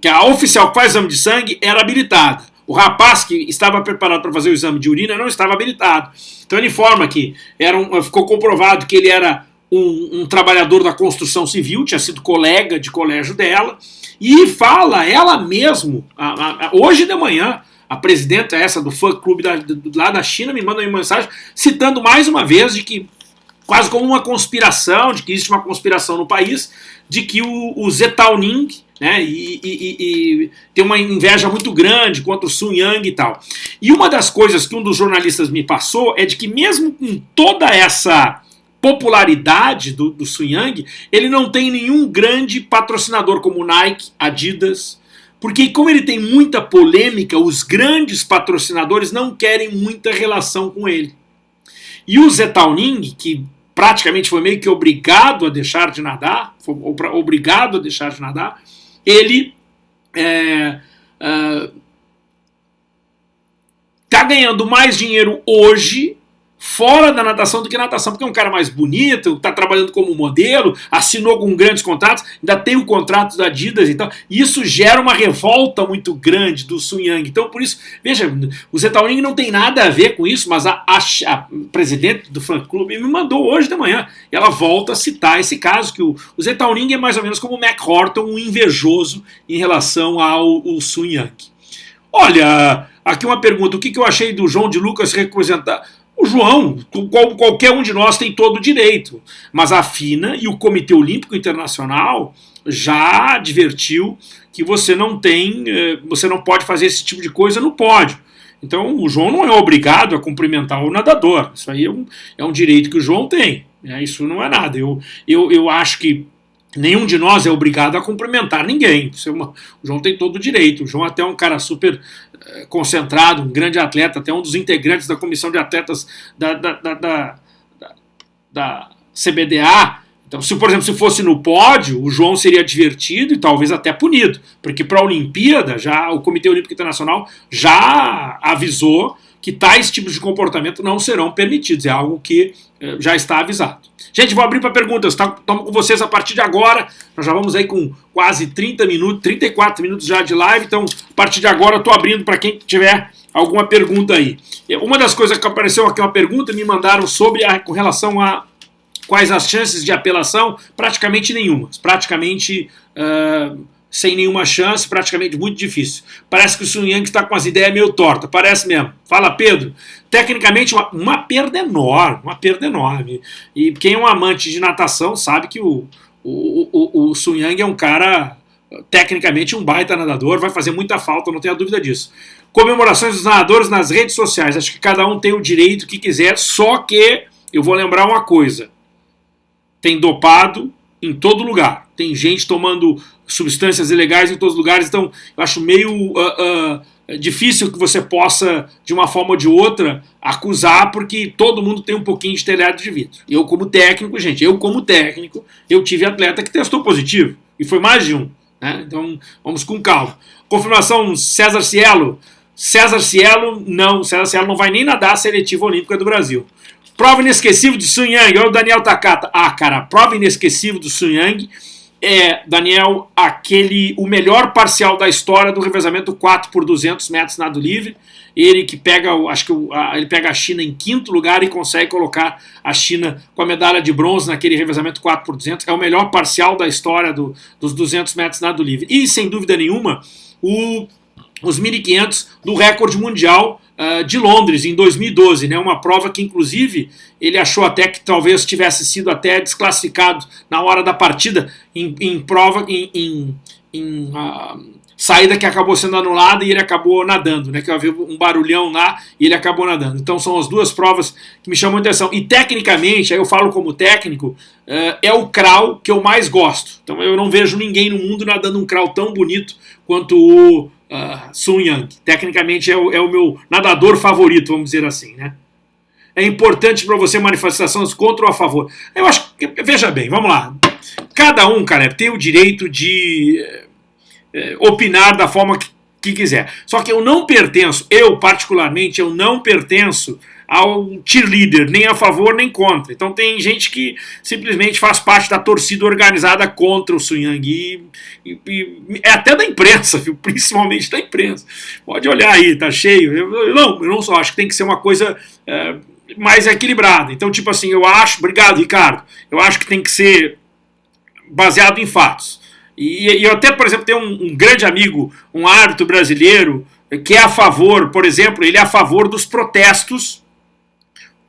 que a oficial que faz exame de sangue era habilitada. O rapaz que estava preparado para fazer o exame de urina não estava habilitado. Então ele informa que era um, ficou comprovado que ele era um, um, trabalhador da construção civil, tinha sido colega de colégio dela, e fala ela mesmo, a, a, hoje de manhã, a presidenta essa do fã clube da, lá da China me manda uma mensagem citando mais uma vez de que quase como uma conspiração, de que existe uma conspiração no país, de que o, o Zetaoning né, e, e, e, tem uma inveja muito grande contra o Sun Yang e tal. E uma das coisas que um dos jornalistas me passou é de que mesmo com toda essa popularidade do, do Sun Yang, ele não tem nenhum grande patrocinador como Nike, Adidas, porque como ele tem muita polêmica, os grandes patrocinadores não querem muita relação com ele. E o Zetauning, que praticamente foi meio que obrigado a deixar de nadar, foi obrigado a deixar de nadar, ele é, é, tá ganhando mais dinheiro hoje fora da natação do que natação, porque é um cara mais bonito, está trabalhando como modelo, assinou com grandes contratos, ainda tem o contrato da Adidas e tal. E isso gera uma revolta muito grande do Sun Yang. Então, por isso, veja, o Zetaoning não tem nada a ver com isso, mas a, a, a presidente do fã clube me mandou hoje de manhã. Ela volta a citar esse caso, que o, o Zetaoning é mais ou menos como o Mac Horton, um invejoso em relação ao, ao Sun Yang. Olha, aqui uma pergunta: o que, que eu achei do João de Lucas representar? O João, qualquer um de nós tem todo o direito, mas a FINA e o Comitê Olímpico Internacional já advertiu que você não tem, eh, você não pode fazer esse tipo de coisa no pódio. Então o João não é obrigado a cumprimentar o nadador. Isso aí é um, é um direito que o João tem. Né? Isso não é nada. Eu, eu, eu acho que nenhum de nós é obrigado a cumprimentar ninguém. É uma, o João tem todo o direito. O João até é um cara super concentrado, um grande atleta, até um dos integrantes da comissão de atletas da, da, da, da, da CBDA, Então, se por exemplo, se fosse no pódio, o João seria divertido e talvez até punido, porque para a Olimpíada, já o Comitê Olímpico Internacional já avisou que tais tipos de comportamento não serão permitidos, é algo que eh, já está avisado. Gente, vou abrir para perguntas, estamos tá, com vocês a partir de agora, nós já vamos aí com quase 30 minutos, 34 minutos já de live, então a partir de agora estou abrindo para quem tiver alguma pergunta aí. Uma das coisas que apareceu aqui, uma pergunta, me mandaram sobre a, com relação a Quais as chances de apelação? Praticamente nenhuma. Praticamente uh, sem nenhuma chance, praticamente muito difícil. Parece que o Sun Yang está com as ideias meio tortas, parece mesmo. Fala, Pedro. Tecnicamente, uma, uma perda enorme, uma perda enorme. E quem é um amante de natação sabe que o, o, o, o Sun Yang é um cara, tecnicamente, um baita nadador, vai fazer muita falta, não tenha dúvida disso. Comemorações dos nadadores nas redes sociais, acho que cada um tem o direito que quiser, só que eu vou lembrar uma coisa tem dopado em todo lugar. Tem gente tomando substâncias ilegais em todos os lugares, então eu acho meio uh, uh, difícil que você possa, de uma forma ou de outra, acusar, porque todo mundo tem um pouquinho de telhado de vidro. Eu, como técnico, gente, eu, como técnico, eu tive atleta que testou positivo, e foi mais de um. Né? Então vamos com calma. Confirmação César Cielo. César Cielo, não, César Cielo não vai nem nadar a seletiva olímpica do Brasil. Prova inesquecível de Sun Yang, olha o Daniel Takata. Ah, cara, prova inesquecível do Sun Yang é, Daniel, aquele o melhor parcial da história do revezamento 4 por 200 metros nado livre. Ele que pega, acho que ele pega a China em quinto lugar e consegue colocar a China com a medalha de bronze naquele revezamento 4 por 200. É o melhor parcial da história do, dos 200 metros nado livre. E, sem dúvida nenhuma, o, os 1.500 do recorde mundial uh, de Londres, em 2012, né, uma prova que, inclusive, ele achou até que talvez tivesse sido até desclassificado na hora da partida, em, em prova, em, em, em uh, saída que acabou sendo anulada e ele acabou nadando, né, que havia um barulhão lá e ele acabou nadando. Então são as duas provas que me chamam a atenção. E tecnicamente, aí eu falo como técnico, uh, é o crawl que eu mais gosto. Então eu não vejo ninguém no mundo nadando um crawl tão bonito quanto o uh, Sun Yang. Tecnicamente é o, é o, meu nadador favorito, vamos dizer assim, né? É importante para você manifestações contra ou a favor. Eu acho que, veja bem, vamos lá. Cada um, cara, tem o direito de eh, opinar da forma que, que quiser. Só que eu não pertenço, eu particularmente, eu não pertenço ao cheerleader, nem a favor nem contra. Então tem gente que simplesmente faz parte da torcida organizada contra o Sunyang. E, e, e, é até da imprensa, viu? principalmente da imprensa. Pode olhar aí, tá cheio. Eu, não, eu não só acho que tem que ser uma coisa é, mais equilibrada. Então, tipo assim, eu acho, obrigado, Ricardo, eu acho que tem que ser baseado em fatos. E, e eu até, por exemplo, tenho um, um grande amigo, um árbitro brasileiro, que é a favor, por exemplo, ele é a favor dos protestos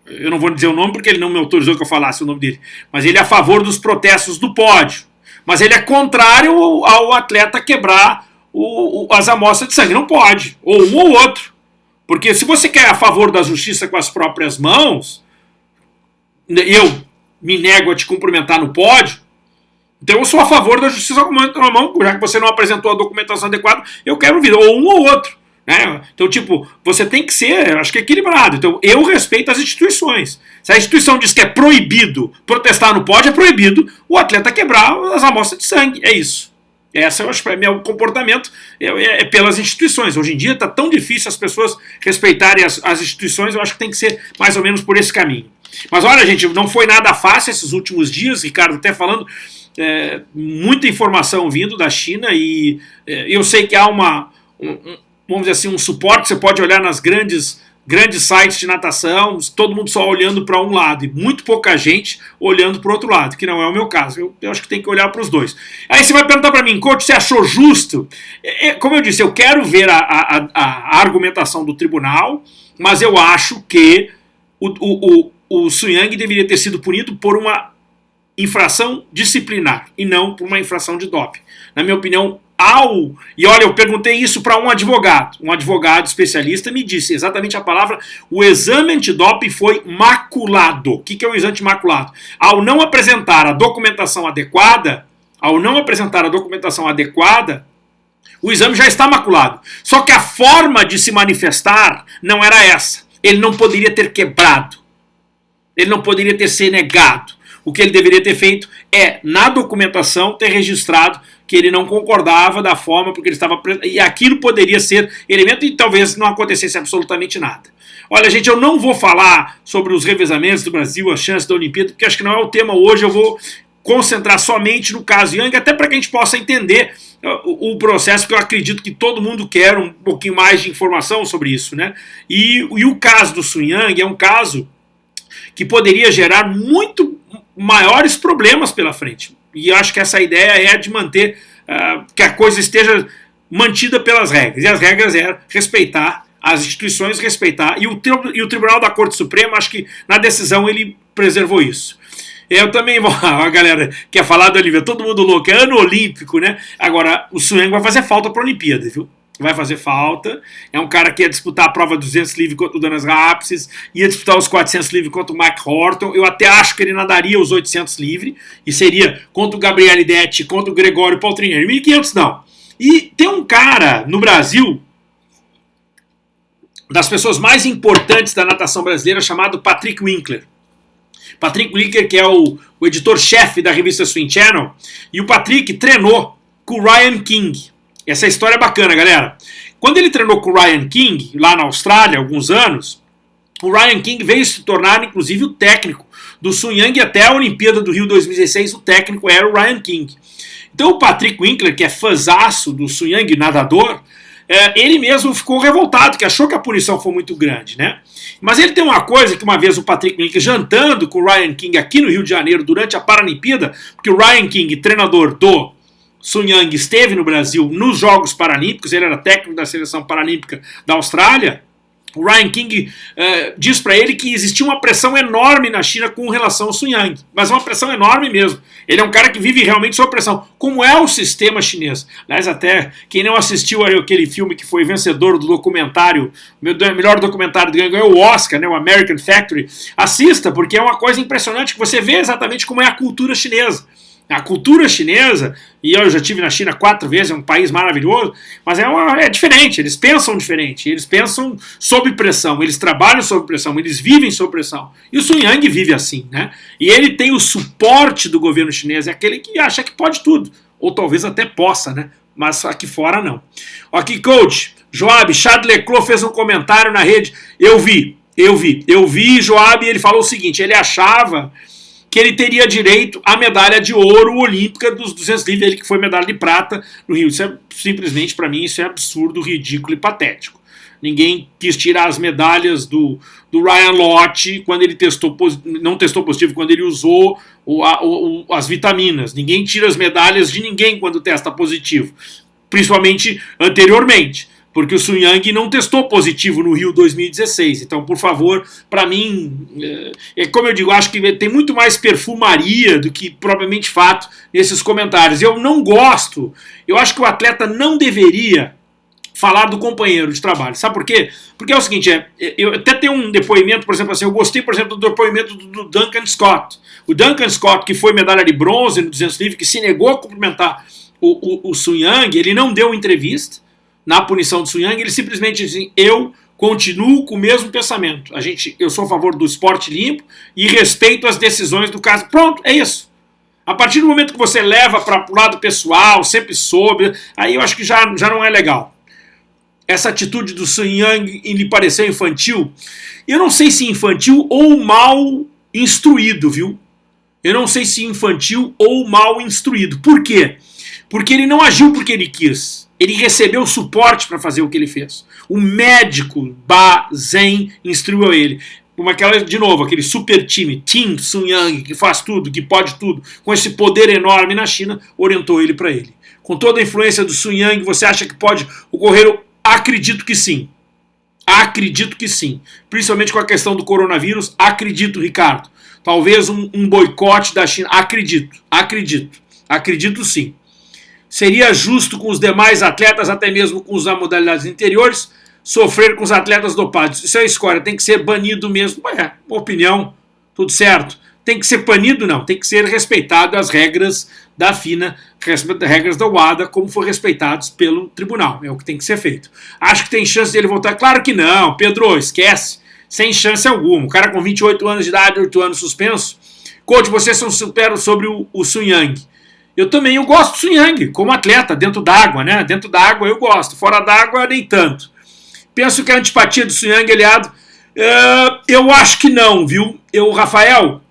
eu não vou dizer o nome porque ele não me autorizou que eu falasse o nome dele, mas ele é a favor dos protestos do pódio. Mas ele é contrário ao, atleta quebrar o, o, as amostras de sangue. Não pode. Ou um ou outro. Porque se você quer a favor da justiça com as próprias mãos, eu me nego a te cumprimentar no pódio, então eu sou a favor da justiça com a mão, já que você não apresentou a documentação adequada, eu quero vir. Ou um ou outro. Né? Então, tipo, você tem que ser, acho que equilibrado. Então, eu respeito as instituições. Se a instituição diz que é proibido protestar no pódio, é proibido o atleta quebrar as amostras de sangue. É isso. Essa, eu acho, é meu comportamento é, é, é pelas instituições. Hoje em dia está tão difícil as pessoas respeitarem as, as instituições, eu acho que tem que ser mais ou menos por esse caminho. Mas olha, gente, não foi nada fácil esses últimos dias, Ricardo até falando, é, muita informação vindo da China e é, eu sei que há uma, um, vamos dizer assim, um suporte, você pode olhar nas grandes grandes sites de natação, todo mundo só olhando para um lado e muito pouca gente olhando para o outro lado, que não é o meu caso. Eu, eu acho que tem que olhar para os dois. Aí você vai perguntar para mim, coach, você achou justo? É, é, como eu disse, eu quero ver a, a, a, argumentação do tribunal, mas eu acho que o, o, o, o deveria ter sido punido por uma infração disciplinar e não por uma infração de doping. Na minha opinião, ao. E olha, eu perguntei isso para um advogado. Um advogado especialista me disse exatamente a palavra: o exame antidoping foi maculado. O que, que é o exame maculado? Ao não apresentar a documentação adequada, ao não apresentar a documentação adequada, o exame já está maculado. Só que a forma de se manifestar não era essa. Ele não poderia ter quebrado. Ele não poderia ter se negado. o que ele deveria ter feito é, na documentação, ter registrado que ele não concordava da forma porque ele estava e aquilo poderia ser elemento e talvez não acontecesse absolutamente nada. Olha, gente, eu não vou falar sobre os revezamentos do Brasil, a chance da Olimpíada, porque acho que não é o tema hoje. Eu vou concentrar somente no caso Yang, até para que a gente possa entender uh, o, processo, que eu acredito que todo mundo quer um pouquinho mais de informação sobre isso. Né? E, e o caso do Sun Yang é um caso que poderia gerar muito maiores problemas pela frente. E acho que essa ideia é de manter uh, que a coisa esteja mantida pelas regras. E as regras é respeitar as instituições, respeitar. E o, e o Tribunal da Corte Suprema, acho que na decisão ele preservou isso. Eu também. A galera quer falar do Olivia, todo mundo louco, é ano olímpico, né? Agora, o Sueng vai fazer falta para a Olimpíada, viu? Vai fazer falta. É um cara que ia disputar a prova 200 livre contra o Danas Rapses, ia disputar os 400 livre contra o Mike Horton. Eu até acho que ele nadaria os 800 livre, e seria contra o Gabriel Detti, contra o Gregório Paltrinieri. 1500 não. E tem um cara no Brasil, das pessoas mais importantes da natação brasileira, chamado Patrick Winkler. Patrick Winkler, que é o, o editor-chefe da revista Swing Channel, e o Patrick treinou com o Ryan King. Essa história é bacana, galera. Quando ele treinou com o Ryan King, lá na Austrália, há alguns anos, o Ryan King veio se tornar, inclusive, o técnico do Sun Yang até a Olimpíada do Rio 2016, o técnico era o Ryan King. Então o Patrick Winkler, que é fãzaço do Sun Yang, nadador, é, ele mesmo ficou revoltado, que achou que a punição foi muito grande, né? Mas ele tem uma coisa que uma vez o Patrick Winkler jantando com o Ryan King aqui no Rio de Janeiro durante a Paralimpíada, porque o Ryan King, treinador do Sun Yang, esteve no Brasil nos Jogos Paralímpicos, ele era técnico da seleção paralímpica da Austrália, o Ryan King uh, diz para ele que existia uma pressão enorme na China com relação ao Sun Yang, mas uma pressão enorme mesmo. Ele é um cara que vive realmente sob pressão, como é o sistema chinês. Aliás, até quem não assistiu aquele filme que foi vencedor do documentário, melhor documentário do ganhou o Oscar, né, o American Factory, assista, porque é uma coisa impressionante que você vê exatamente como é a cultura chinesa. A cultura chinesa, e eu já tive na China quatro vezes, é um país maravilhoso, mas é, uma, é diferente, eles pensam diferente, eles pensam sob pressão, eles trabalham sob pressão, eles vivem sob pressão. E o Sun Yang vive assim, né? E ele tem o suporte do governo chinês, é aquele que acha que pode tudo, ou talvez até possa, né? Mas aqui fora não. Aqui, coach, Joab, Chad Leclerc fez um comentário na rede, eu vi, eu vi, eu vi Joab e ele falou o seguinte, ele achava que ele teria direito à medalha de ouro olímpica dos 200 livres, ele que foi medalha de prata no Rio. Isso é simplesmente, para mim, isso é absurdo, ridículo e patético. Ninguém quis tirar as medalhas do, do Ryan Lott quando ele testou, não testou positivo, quando ele usou o, o, as vitaminas. Ninguém tira as medalhas de ninguém quando testa positivo, principalmente anteriormente porque o Sun Yang não testou positivo no Rio 2016. Então, por favor, para mim, é, é, como eu digo, acho que tem muito mais perfumaria do que propriamente fato nesses comentários. Eu não gosto, eu acho que o atleta não deveria falar do companheiro de trabalho. Sabe por quê? Porque é o seguinte, é, eu até tenho um depoimento, por exemplo, assim, eu gostei, por exemplo, do depoimento do, Duncan Scott. O Duncan Scott, que foi medalha de bronze no 200 livre, que se negou a cumprimentar o, o, o Sun Yang, ele não deu entrevista, na punição do Sun Yang, ele simplesmente diz assim, eu continuo com o mesmo pensamento. A gente, eu sou a favor do esporte limpo e respeito as decisões do caso. Pronto, é isso. A partir do momento que você leva para o lado pessoal, sempre soube, aí eu acho que já, já não é legal. Essa atitude do Sun Yang lhe pareceu infantil. Eu não sei se infantil ou mal instruído, viu? Eu não sei se infantil ou mal instruído. Por quê? Porque ele não agiu porque ele quis ele recebeu suporte para fazer o que ele fez. O médico Ba Zen instruiu ele. Como aquela, de novo, aquele super time, Team Sun Yang, que faz tudo, que pode tudo, com esse poder enorme na China, orientou ele para ele. Com toda a influência do Sun Yang, você acha que pode ocorrer? Acredito que sim. Acredito que sim. Principalmente com a questão do coronavírus, acredito, Ricardo. Talvez um, um boicote da China. Acredito, acredito. Acredito sim. Seria justo com os demais atletas, até mesmo com os da modalidades interiores, sofrer com os atletas dopados. Isso é escolha, tem que ser banido mesmo. É, opinião, tudo certo. Tem que ser banido? Não, tem que ser respeitado as regras da FINA, regras da UADA, como foram respeitados pelo tribunal. É o que tem que ser feito. Acho que tem chance dele voltar? Claro que não, Pedro, esquece. Sem chance alguma. O cara com 28 anos de idade, 8 anos suspenso, Coach, vocês são super sobre o, o Sun Yang. Eu também eu gosto do Sun Yang, como atleta, dentro d'água, né? Dentro d'água eu gosto, fora d'água nem tanto. Penso que a antipatia do Sun Yang, aliado, uh, eu acho que não, viu? Eu, Rafael,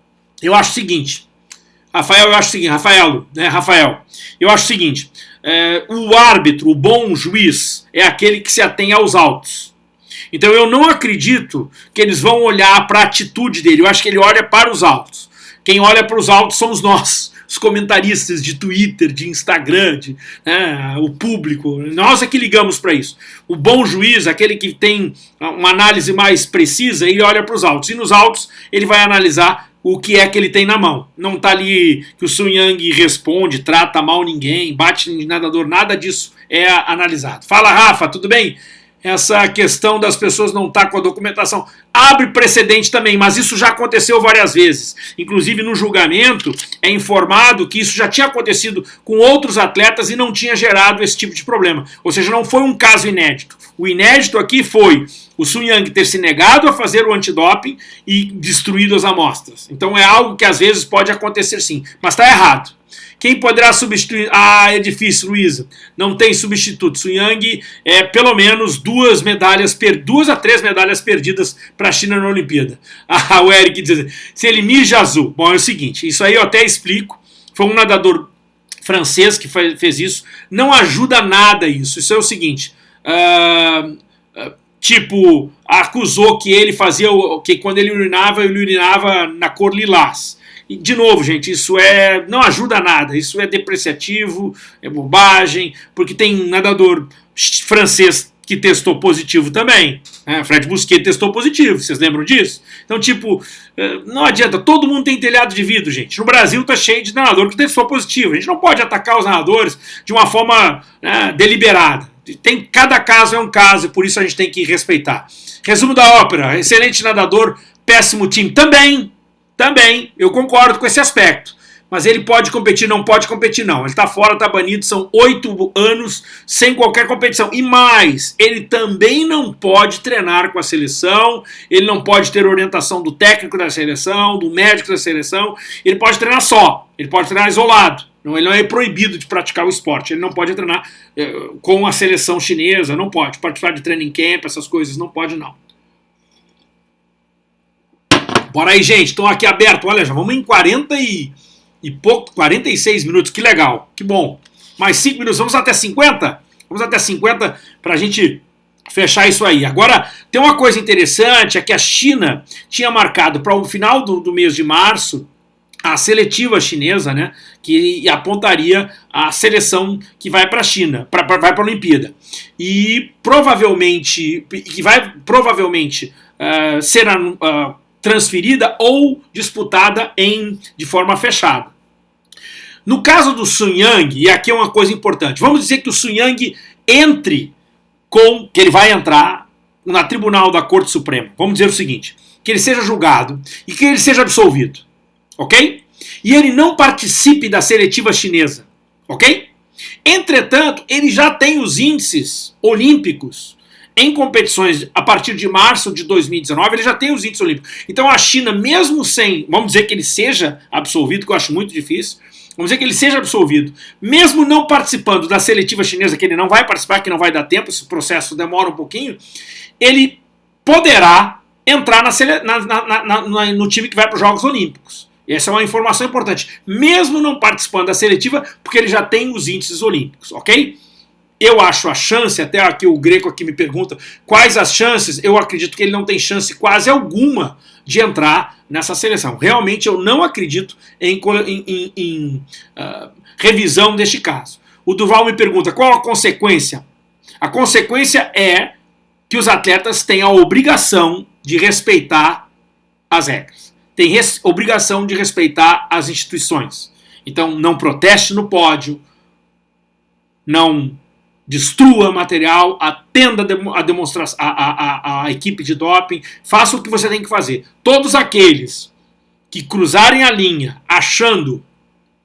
eu acho o seguinte. Rafael, eu acho o seguinte, Rafael, né, Rafael, eu acho o seguinte, é, o árbitro, o bom juiz, é aquele que se atém aos autos. Então eu não acredito que eles vão olhar para a atitude dele, eu acho que ele olha para os autos. Quem olha para os autos somos nós os comentaristas de Twitter, de Instagram, de, né, o público, nós é que ligamos para isso. O bom juiz, aquele que tem uma análise mais precisa, ele olha para os autos. E nos autos ele vai analisar o que é que ele tem na mão. Não está ali que o Sun Yang responde, trata mal ninguém, bate em nadador, nada disso é analisado. Fala, Rafa, tudo bem? Essa questão das pessoas não estar tá com a documentação. Abre precedente também, mas isso já aconteceu várias vezes. Inclusive no julgamento é informado que isso já tinha acontecido com outros atletas e não tinha gerado esse tipo de problema. Ou seja, não foi um caso inédito. O inédito aqui foi o Sun Yang ter se negado a fazer o antidoping e destruído as amostras. Então é algo que às vezes pode acontecer sim, mas está errado. Quem poderá substituir? Ah, é difícil, Luísa. Não tem substituto. Su Yang é pelo menos duas medalhas, per... duas a três medalhas perdidas para a China na Olimpíada. Ah, o Eric diz se ele mija azul. Bom, é o seguinte, isso aí eu até explico. Foi um nadador francês que fez isso. Não ajuda nada isso. Isso é o seguinte. Uh, tipo, acusou que ele fazia que quando ele urinava, ele urinava na cor lilás. E, de novo, gente, isso é não ajuda nada, isso é depreciativo, é bobagem, porque tem nadador francês que testou positivo também. Né? Fred Busquet testou positivo, vocês lembram disso? Então, tipo, eh, não adianta, todo mundo tem telhado de vidro, gente. No Brasil tá cheio de nadador que testou positivo. A gente não pode atacar os nadadores de uma forma né, deliberada. Tem, cada caso é um caso, e por isso a gente tem que respeitar. Resumo da ópera: excelente nadador, péssimo time também. Também, eu concordo com esse aspecto. Mas ele pode competir, não pode competir, não. Ele está fora, está banido, são oito anos sem qualquer competição. E mais, ele também não pode treinar com a seleção, ele não pode ter orientação do técnico da seleção, do médico da seleção, ele pode treinar só, ele pode treinar isolado. Não, ele não é proibido de praticar o esporte, ele não pode treinar eh, com a seleção chinesa, não pode participar de training camp, essas coisas, não pode não. Bora aí, gente. Estão aqui aberto. Olha, já vamos em 40 e, e pouco, 46 minutos. Que legal, que bom. Mais 5 minutos. Vamos até 50? Vamos até 50 para a gente fechar isso aí. Agora, tem uma coisa interessante, é que a China tinha marcado para o final do, do mês de março a seletiva chinesa, né, que apontaria a seleção que vai para a China, pra, pra vai para a Olimpíada. E provavelmente, que vai provavelmente uh, ser uh, transferida ou disputada em, de forma fechada. No caso do Sun Yang, e aqui é uma coisa importante, vamos dizer que o Sun Yang entre com, que ele vai entrar na tribunal da Corte Suprema. Vamos dizer o seguinte, que ele seja julgado e que ele seja absolvido, ok? E ele não participe da seletiva chinesa, ok? Entretanto, ele já tem os índices olímpicos em competições a partir de março de 2019, ele já tem os índices olímpicos. Então a China, mesmo sem, vamos dizer que ele seja absolvido, que eu acho muito difícil, vamos dizer que ele seja absolvido, mesmo não participando da seletiva chinesa, que ele não vai participar, que não vai dar tempo, esse processo demora um pouquinho, ele poderá entrar na, na, na, no time que vai para os Jogos Olímpicos. Essa é uma informação importante. Mesmo não participando da seletiva, porque ele já tem os índices olímpicos, ok? Eu acho a chance, até aqui o Greco aqui me pergunta quais as chances, eu acredito que ele não tem chance quase alguma de entrar nessa seleção. Realmente eu não acredito em, em, em, em uh, revisão deste caso. O Duval me pergunta qual a consequência? A consequência é que os atletas têm a obrigação de respeitar as regras. Tem obrigação de respeitar as instituições. Então não proteste no pódio, não destrua material, atenda a, demonstração, a, a, a, equipe de doping, faça o que você tem que fazer. Todos aqueles que cruzarem a linha achando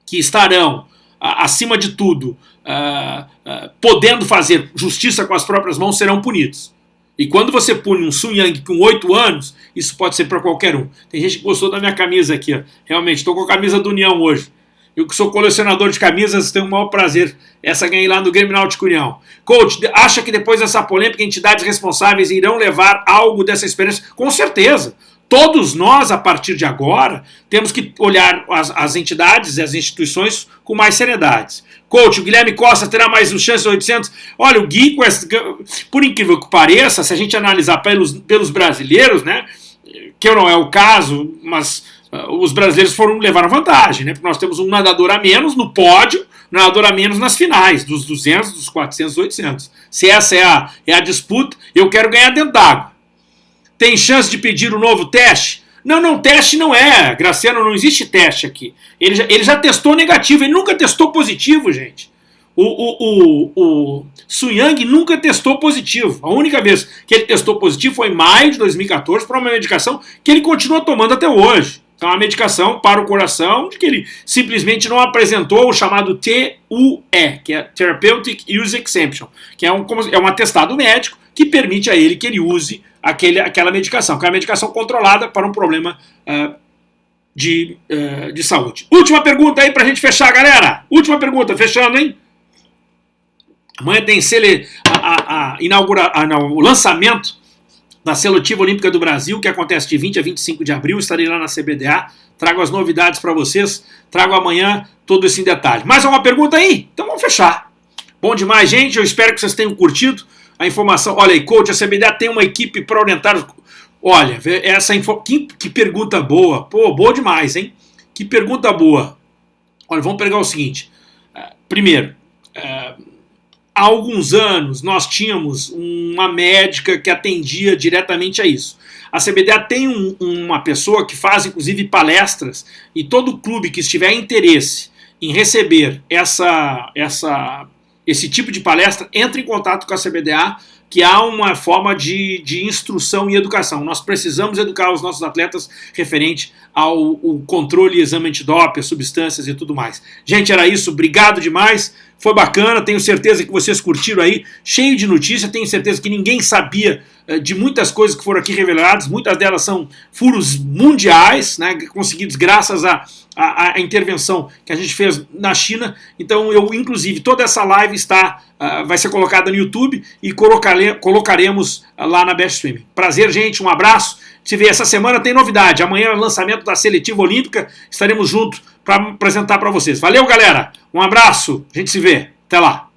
que estarão, acima de tudo, uh, uh, podendo fazer justiça com as próprias mãos, serão punidos. E quando você pune um Sun Yang com 8 anos, isso pode ser para qualquer um. Tem gente que gostou da minha camisa aqui, ó. realmente, estou com a camisa do União hoje. Eu que sou colecionador de camisas, tenho o maior prazer. Essa ganhei lá no Grêmio Náutico União. Coach, acha que depois dessa polêmica, entidades responsáveis irão levar algo dessa experiência? Com certeza. Todos nós, a partir de agora, temos que olhar as, as entidades e as instituições com mais seriedade. Coach, o Guilherme Costa terá mais um chance 800? Olha, o Gui, por incrível que pareça, se a gente analisar pelos, pelos brasileiros, né, que não é o caso, mas uh, os brasileiros foram levar vantagem, né, porque nós temos um nadador a menos no pódio, um nadador a menos nas finais, dos 200, dos 400, 800. Se essa é a, é a disputa, eu quero ganhar dentro d'água. Tem chance de pedir um novo teste? Não, não, teste não é. Graciano, não existe teste aqui. Ele já, ele já testou negativo, ele nunca testou positivo, gente. O, o, o, o Suyang nunca testou positivo. A única vez que ele testou positivo foi em maio de 2014 para uma medicação que ele continua tomando até hoje. Então, é uma medicação para o coração, de que ele simplesmente não apresentou o chamado TUE, que é Therapeutic Use Exemption, que é um, é um atestado médico que permite a ele que ele use aquele, aquela medicação, que é uma medicação controlada para um problema uh, de, uh, de saúde. Última pergunta aí para a gente fechar, galera. Última pergunta, fechando, hein? Amanhã tem cele, a, a, a inaugura, a, não, o lançamento da Seletiva Olímpica do Brasil, que acontece de 20 a 25 de abril. Estarei lá na CBDA, trago as novidades para vocês, trago amanhã todo esse detalhe. Mais alguma pergunta aí? Então vamos fechar. Bom demais, gente. Eu espero que vocês tenham curtido a informação. Olha aí, coach, a CBDA tem uma equipe para orientar. Olha, essa info... que, que pergunta boa. Pô, boa demais, hein? Que pergunta boa. Olha, vamos pegar o seguinte. Uh, primeiro, uh, há alguns anos nós tínhamos uma médica que atendia diretamente a isso. A CBDA tem um, uma pessoa que faz inclusive palestras e todo clube que estiver interesse em receber essa, essa esse tipo de palestra, entre em contato com a CBDA, que há uma forma de, de instrução e educação. Nós precisamos educar os nossos atletas referente ao controle e exame antidoping, substâncias e tudo mais. Gente, era isso. Obrigado demais. Foi bacana. Tenho certeza que vocês curtiram aí. Cheio de notícia. Tenho certeza que ninguém sabia eh, de muitas coisas que foram aqui reveladas. Muitas delas são furos mundiais, né, conseguidos graças a a, a, intervenção que a gente fez na China. Então eu, inclusive, toda essa live está, uh, vai ser colocada no YouTube e colocare, colocaremos lá na Best Streaming. Prazer, gente, um abraço. Se vê essa semana tem novidade. Amanhã é lançamento da seletiva olímpica. Estaremos juntos para apresentar para vocês. Valeu, galera. Um abraço. A gente se vê. Até lá.